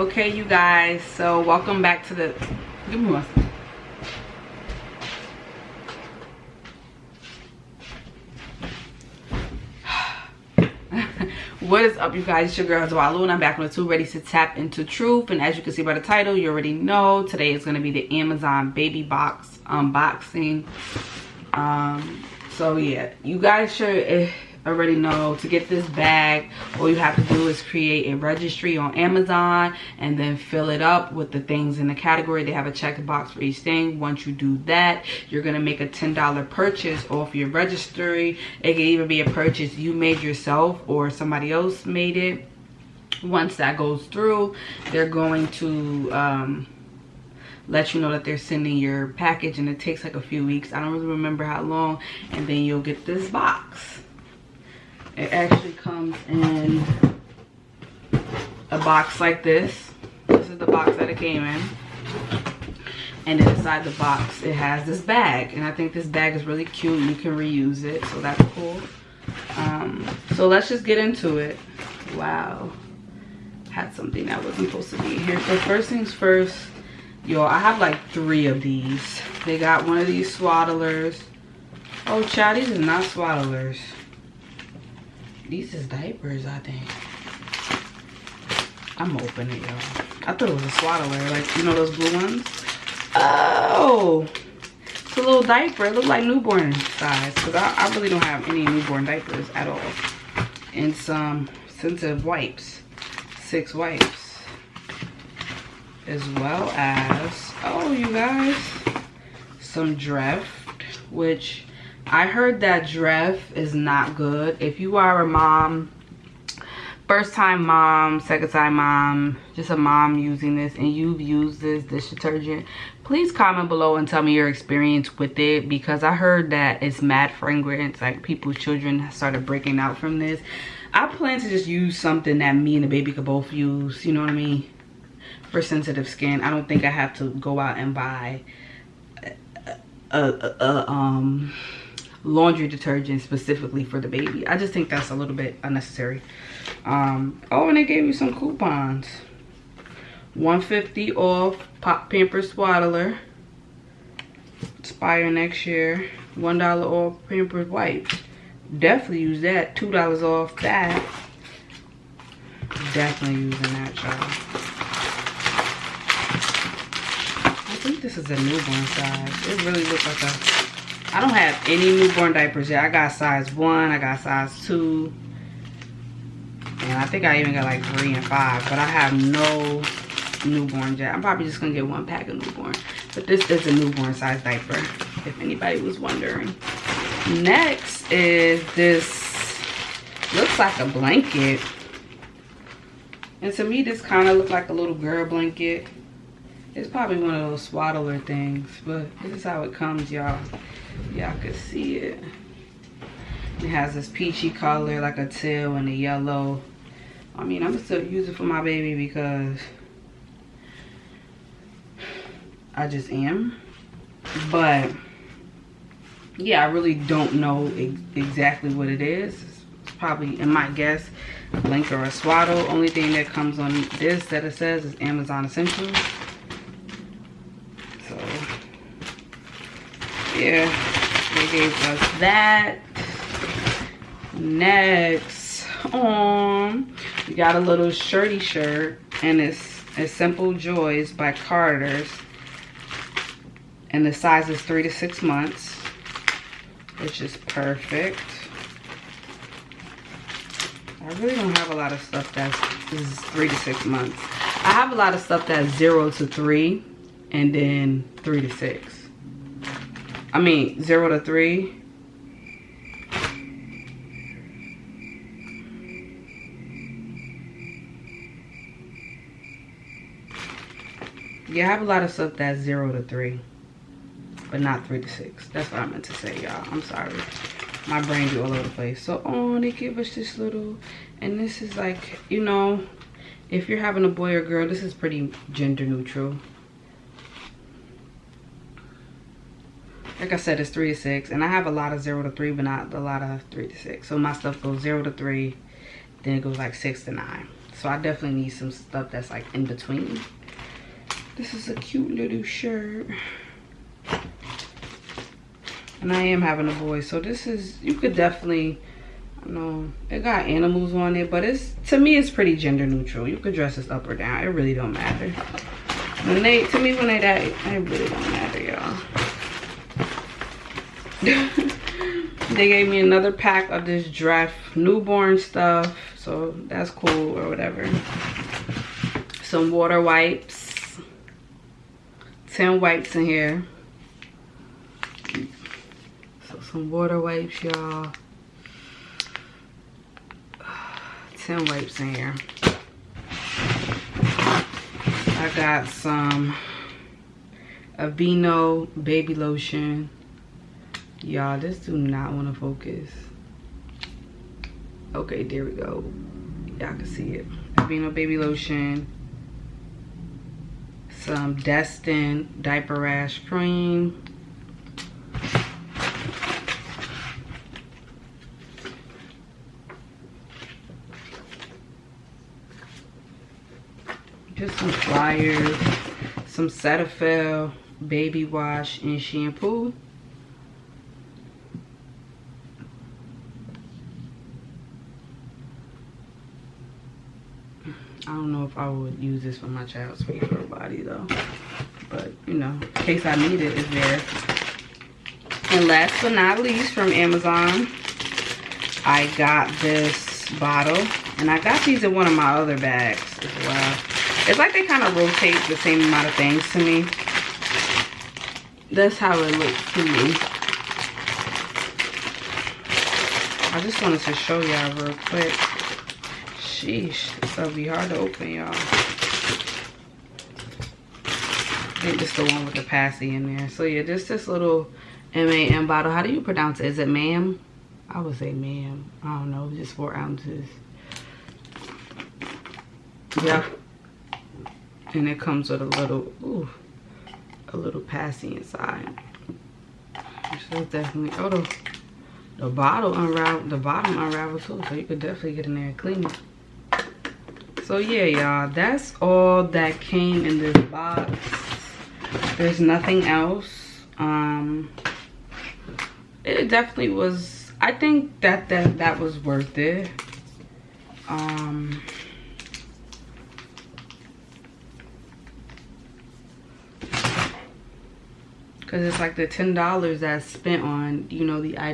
okay you guys so welcome back to the give me one what is up you guys? It's your girl Dwalu and I'm back with two ready to tap into truth. And as you can see by the title you already know today is going to be the Amazon baby box unboxing. Um so yeah you guys should eh, already know to get this bag all you have to do is create a registry on amazon and then fill it up with the things in the category. They have a check box for each thing. Once you do that you're gonna make a ten dollar purchase off your registry. It can even be a purchase you made yourself or somebody else made it. Once that goes through they're going to um, let you know that they're sending your package and it takes like a few weeks. I don't really remember how long. And then you'll get this box it actually comes in a box like this. This is the box that it came in. And inside the box, it has this bag. And I think this bag is really cute. You can reuse it, so that's cool. Um, so let's just get into it. Wow. Had something that wasn't supposed to be here. So first things first, yo, I have like three of these. They got one of these swaddlers. Oh, child, these are not swaddlers. These is diapers, I think. I'm opening it, y'all. I thought it was a swaddler, like, you know those blue ones? Oh! It's a little diaper. It looks like newborn size. Because I, I really don't have any newborn diapers at all. And some sensitive wipes. Six wipes. As well as, oh, you guys, some Dreft, which I heard that Dreft is not good. If you are a mom, first time mom, second time mom, just a mom using this and you've used this dish detergent, please comment below and tell me your experience with it because I heard that it's mad fragrance, like people's children started breaking out from this. I plan to just use something that me and the baby could both use, you know what I mean? For sensitive skin. I don't think I have to go out and buy a, a, a um laundry detergent specifically for the baby. I just think that's a little bit unnecessary. Um, oh, and they gave me some coupons. 150 off Pop Pampers Swaddler. Expire next year. $1 off Pampers Wipes. Definitely use that. $2 off that. Definitely using that, y'all. I think this is a newborn size. It really looks like a I don't have any newborn diapers yet. I got size one, I got size two. And I think I even got like three and five, but I have no newborn yet. I'm probably just gonna get one pack of newborn. But this is a newborn size diaper, if anybody was wondering. Next is this, looks like a blanket. And to me, this kind of looked like a little girl blanket. It's probably one of those swaddler things, but this is how it comes, y'all. Y'all can see it. It has this peachy color like a teal and a yellow. I mean i'm gonna still use it for my baby because i just am. But yeah i really don't know ex exactly what it is. It's probably in my guess a blanket or a swaddle. Only thing that comes on this that it says is amazon essentials so yeah they gave us that. Next, um, we got a little shirty shirt, and it's, a Simple Joys by Carter's. And the size is three to six months, which is perfect. I really don't have a lot of stuff that's three to six months. I have a lot of stuff that's zero to three and then three to six. I mean, zero to three. Yeah, I have a lot of stuff that's zero to three, but not three to six. That's what I meant to say, y'all. I'm sorry. My brain do all over the place. So, oh, they give us this little, and this is like, you know, if you're having a boy or girl, this is pretty gender neutral. Like I said, it's three to six. And I have a lot of zero to three, but not a lot of three to six. So my stuff goes zero to three, then it goes like six to nine. So I definitely need some stuff that's like in between. This is a cute little shirt. And I am having a boy, so this is, you could definitely, you know, it got animals on it, but it's, to me, it's pretty gender neutral. You could dress this up or down. It really don't matter. When they, to me, when they die, it really don't matter. they gave me another pack of this Dreft newborn stuff, so that's cool or whatever. Some water wipes. 10 wipes in here So some water wipes, y'all. 10 wipes in here. I got some Aveeno baby lotion. Y'all, this do not want to focus. Okay, there we go. Y'all can see it. Aveeno baby lotion. Some Desitin diaper rash cream just some pliers, some Cetaphil baby wash and shampoo. I don't know if I would use this for my child's facial body though. But, you know, in case I need it, it's there. And last but not least from Amazon, I got this bottle. And I got these in one of my other bags as well. It's like they kind of rotate the same amount of things to me. That's how it looks to me. I just wanted to show y'all real quick. Sheesh, this will be hard to open, y'all. I think this the one with the passy in there. So yeah, just this little M-A-M bottle. How do you pronounce it? Is it ma'am? I would say ma'am. I don't know, just four ounces. Yeah and it comes with a little ooh, a little passy inside so definitely oh the, the bottle unravel the bottom unravel too so you could definitely get in there and clean it so yeah y'all that's all that came in this box. There's nothing else. Um it definitely was i think that that that was worth it. Um because it's like the ten dollars that's spent on you know the